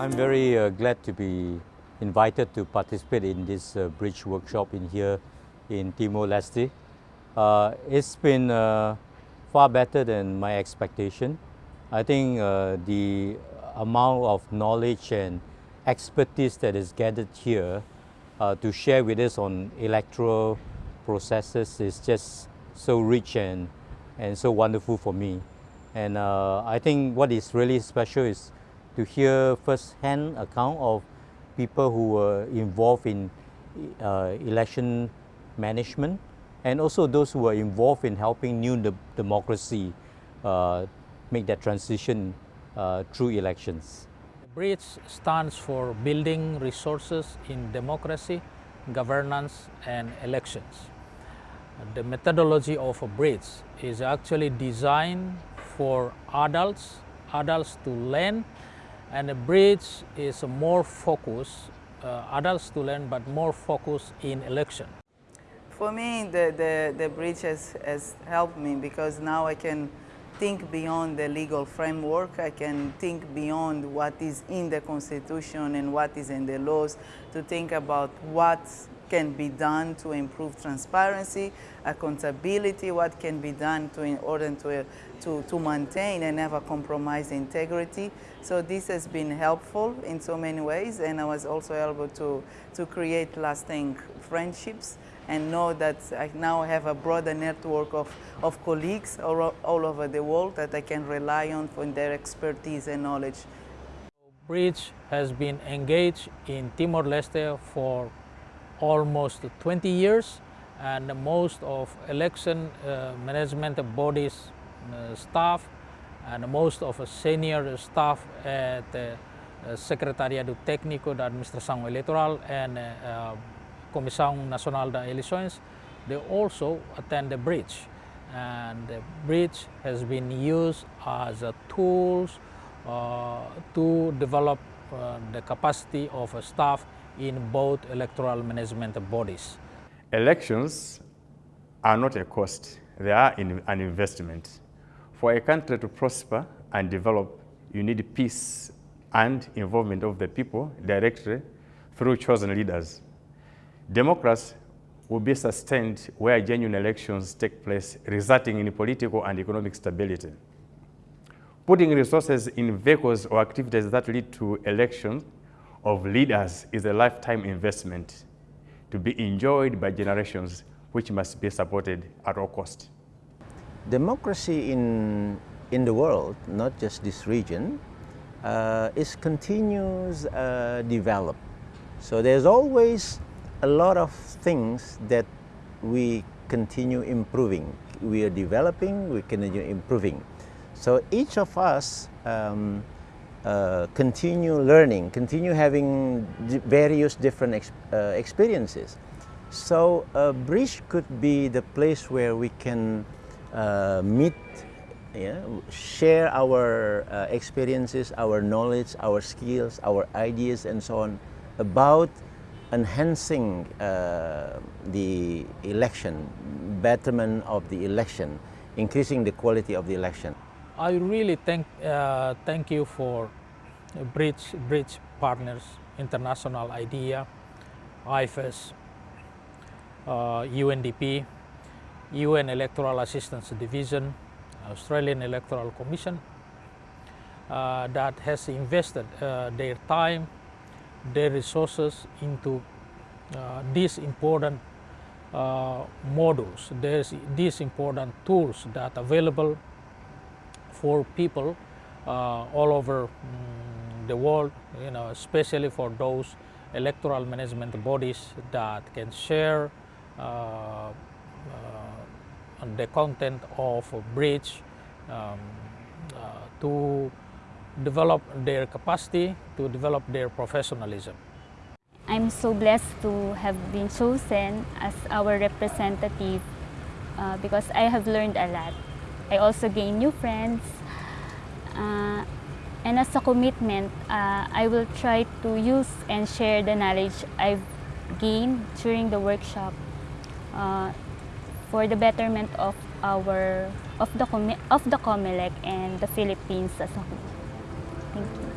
I'm very uh, glad to be invited to participate in this uh, bridge workshop in here in Timor-Leste. Uh, it's been uh, far better than my expectation. I think uh, the amount of knowledge and expertise that is gathered here uh, to share with us on electoral processes is just so rich and, and so wonderful for me. And I think what is really special is to hear first-hand account of people who were involved in uh, election management and also those who were involved in helping new de democracy uh, make that transition uh, through elections. BRIDGE stands for Building Resources in Democracy, Governance and Elections. The methodology of a bridge is actually designed for adults, adults to learn and the bridge is more focused, uh, adults to learn, but more focused in election. For me, the, the, the bridge has, has helped me because now I can think beyond the legal framework. I can think beyond what is in the Constitution and what is in the laws to think about what can be done to improve transparency, accountability, what can be done to, in order to, to, to maintain and never compromise integrity. So this has been helpful in so many ways and I was also able to, to create lasting friendships and know that I now have a broader network of, of colleagues all, all over the world that I can rely on for their expertise and knowledge. Bridge has been engaged in Timor-Leste for almost 20 years and most of election uh, management bodies uh, staff and most of senior staff at uh, Secretariado Técnico da Administração Eleitoral and uh, Comissão Nacional da Eleições, they also attend the bridge. And the bridge has been used as a tools uh, to develop uh, the capacity of staff in both electoral management bodies. Elections are not a cost, they are an investment. For a country to prosper and develop, you need peace and involvement of the people directly through chosen leaders. Democracy will be sustained where genuine elections take place, resulting in political and economic stability. Putting resources in vehicles or activities that lead to elections of leaders is a lifetime investment to be enjoyed by generations which must be supported at all cost. Democracy in, in the world, not just this region, uh, is continuous uh, develop. So there's always a lot of things that we continue improving. We are developing, we continue improving. So each of us um, uh, continue learning, continue having various different ex uh, experiences. So a bridge could be the place where we can uh, meet, yeah, share our uh, experiences, our knowledge, our skills, our ideas and so on about enhancing uh, the election, betterment of the election, increasing the quality of the election. I really thank, uh, thank you for Bridge, Bridge Partners, International IDEA, IFES, uh, UNDP, UN Electoral Assistance Division, Australian Electoral Commission, uh, that has invested uh, their time, their resources into uh, these important uh, modules, these important tools that are available for people uh, all over um, the world, you know, especially for those electoral management bodies that can share uh, uh, the content of a bridge um, to develop their capacity, to develop their professionalism. I'm so blessed to have been chosen as our representative uh, because I have learned a lot. I also gained new friends. Uh, and as a commitment, uh, I will try to use and share the knowledge I've gained during the workshop uh, for the betterment of our of the of the COMELEC and the Philippines as a whole. Thank you.